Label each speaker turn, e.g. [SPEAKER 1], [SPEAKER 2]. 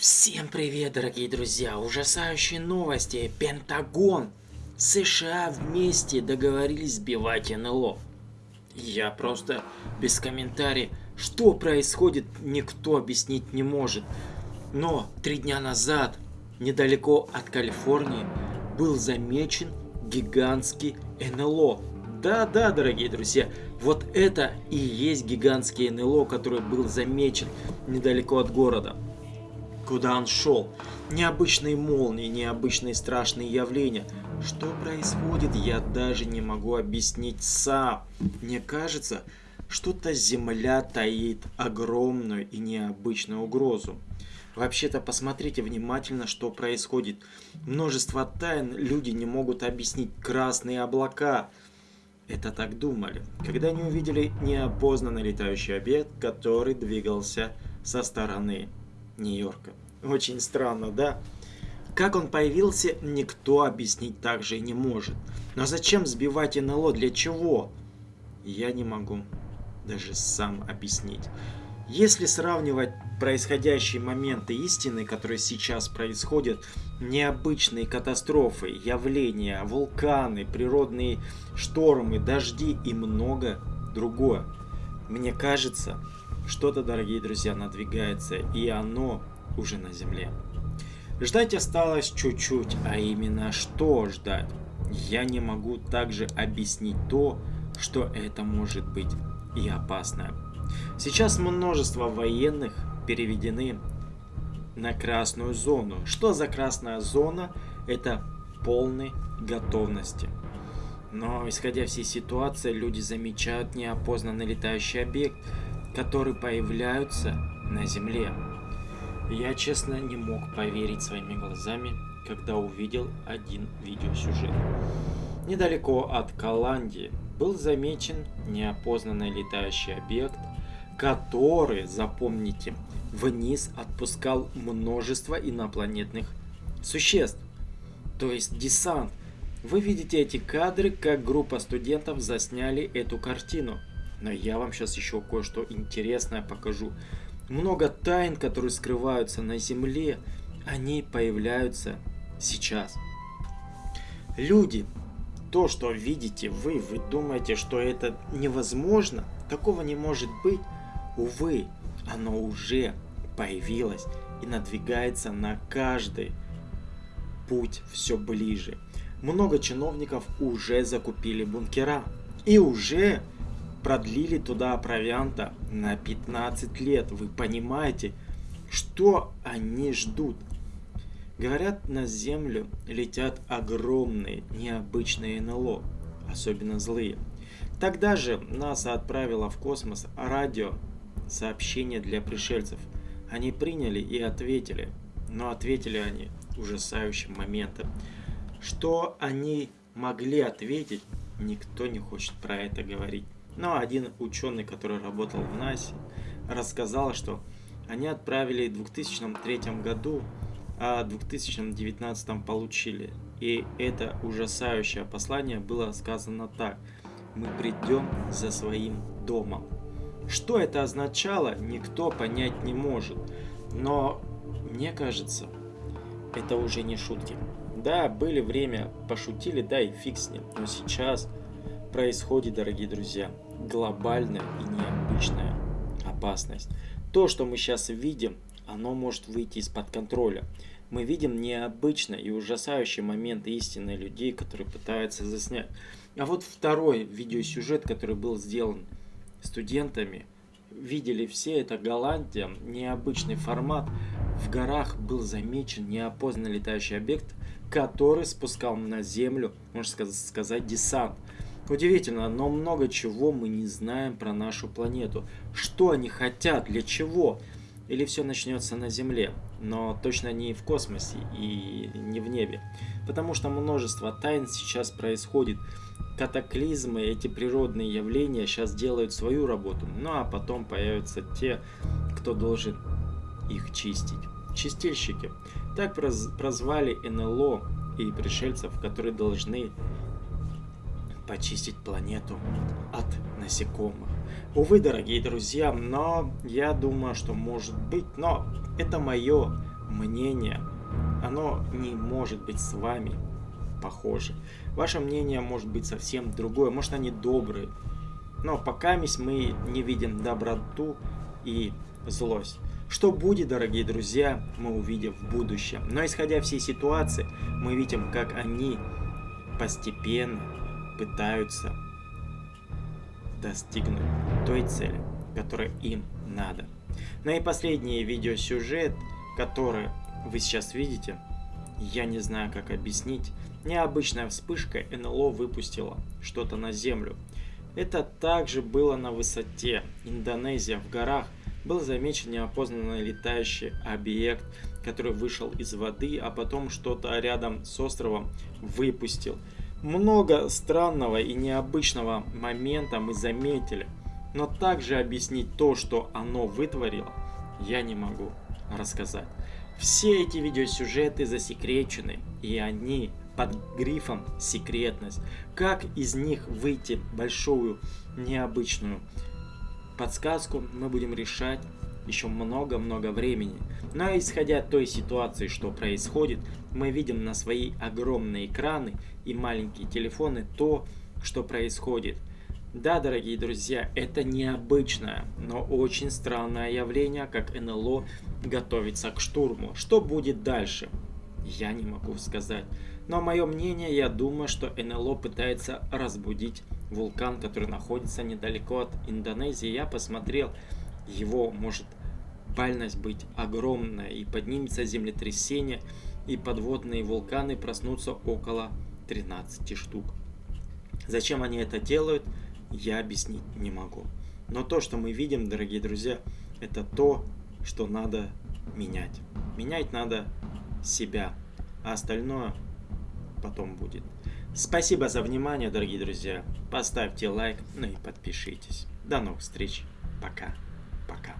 [SPEAKER 1] Всем привет, дорогие друзья! Ужасающие новости! Пентагон! США вместе договорились сбивать НЛО. Я просто без комментариев. Что происходит, никто объяснить не может. Но три дня назад, недалеко от Калифорнии, был замечен гигантский НЛО. Да-да, дорогие друзья, вот это и есть гигантский НЛО, который был замечен недалеко от города куда он шел. Необычные молнии, необычные страшные явления. Что происходит, я даже не могу объяснить сам. Мне кажется, что-то Земля таит огромную и необычную угрозу. Вообще-то посмотрите внимательно, что происходит. Множество тайн люди не могут объяснить. Красные облака. Это так думали, когда они увидели неопознанный летающий объект, который двигался со стороны Нью-Йорка. Очень странно, да? Как он появился, никто объяснить также и не может. Но зачем сбивать НЛО? Для чего? Я не могу даже сам объяснить. Если сравнивать происходящие моменты истины, которые сейчас происходят, необычные катастрофы, явления, вулканы, природные штормы, дожди и много другое, мне кажется, что-то, дорогие друзья, надвигается, и оно уже на земле. Ждать осталось чуть-чуть, а именно что ждать? Я не могу также объяснить то, что это может быть и опасно. Сейчас множество военных переведены на красную зону. Что за красная зона? Это полной готовности. Но исходя всей ситуации, люди замечают неопознанный летающий объект, который появляются на Земле. Я честно не мог поверить своими глазами, когда увидел один видеосюжет. Недалеко от Каландии был замечен неопознанный летающий объект, который, запомните, вниз отпускал множество инопланетных существ, то есть десант. Вы видите эти кадры, как группа студентов засняли эту картину. Но я вам сейчас еще кое-что интересное покажу много тайн, которые скрываются на земле, они появляются сейчас. Люди, то, что видите вы, вы думаете, что это невозможно, такого не может быть. Увы, оно уже появилось и надвигается на каждый путь все ближе. Много чиновников уже закупили бункера и уже продлили туда провианта на 15 лет. Вы понимаете, что они ждут? Говорят, на Землю летят огромные, необычные НЛО, особенно злые. Тогда же НАСА отправила в космос радио сообщение для пришельцев. Они приняли и ответили, но ответили они ужасающим моментом. Что они могли ответить, никто не хочет про это говорить. Но один ученый, который работал в НАСе, рассказал, что они отправили в 2003 году, а в 2019 получили. И это ужасающее послание было сказано так. Мы придем за своим домом. Что это означало, никто понять не может. Но мне кажется, это уже не шутки. Да, были время, пошутили, да и фиг с ним. Но сейчас происходит, дорогие друзья, глобальная и необычная опасность. То, что мы сейчас видим, оно может выйти из-под контроля. Мы видим необычные и ужасающие моменты истины людей, которые пытаются заснять. А вот второй видеосюжет, который был сделан студентами, видели все, это Голландия, необычный формат. В горах был замечен неопознанный летающий объект, который спускал на землю, можно сказать, десант. Удивительно, но много чего мы не знаем про нашу планету. Что они хотят, для чего? Или все начнется на Земле, но точно не в космосе и не в небе. Потому что множество тайн сейчас происходит. Катаклизмы, эти природные явления сейчас делают свою работу. Ну а потом появятся те, кто должен их чистить. Чистильщики. Так прозвали НЛО и пришельцев, которые должны почистить планету от насекомых. Увы, дорогие друзья, но я думаю, что может быть, но это мое мнение, оно не может быть с вами похоже. Ваше мнение может быть совсем другое, может они добрые. Но пока мы не видим доброту и злость. Что будет, дорогие друзья, мы увидим в будущем. Но исходя всей ситуации, мы видим, как они постепенно пытаются достигнуть той цели, которая им надо. Ну и последний видеосюжет, который вы сейчас видите, я не знаю как объяснить. Необычная вспышка НЛО выпустила что-то на землю. Это также было на высоте. Индонезия в горах был замечен неопознанный летающий объект, который вышел из воды, а потом что-то рядом с островом выпустил. Много странного и необычного момента мы заметили, но также объяснить то, что оно вытворило, я не могу рассказать. Все эти видеосюжеты засекречены, и они под грифом «секретность». Как из них выйти большую необычную подсказку, мы будем решать еще много-много времени. Но исходя от той ситуации, что происходит, мы видим на свои огромные экраны и маленькие телефоны то, что происходит. Да, дорогие друзья, это необычное, но очень странное явление, как НЛО готовится к штурму. Что будет дальше? Я не могу сказать. Но мое мнение, я думаю, что НЛО пытается разбудить вулкан, который находится недалеко от Индонезии. Я посмотрел, его может бальность быть огромная, и поднимется землетрясение, и подводные вулканы проснутся около 13 штук. Зачем они это делают, я объяснить не могу. Но то, что мы видим, дорогие друзья, это то, что надо менять. Менять надо себя, а остальное потом будет. Спасибо за внимание, дорогие друзья. Поставьте лайк, ну и подпишитесь. До новых встреч. Пока. Пока.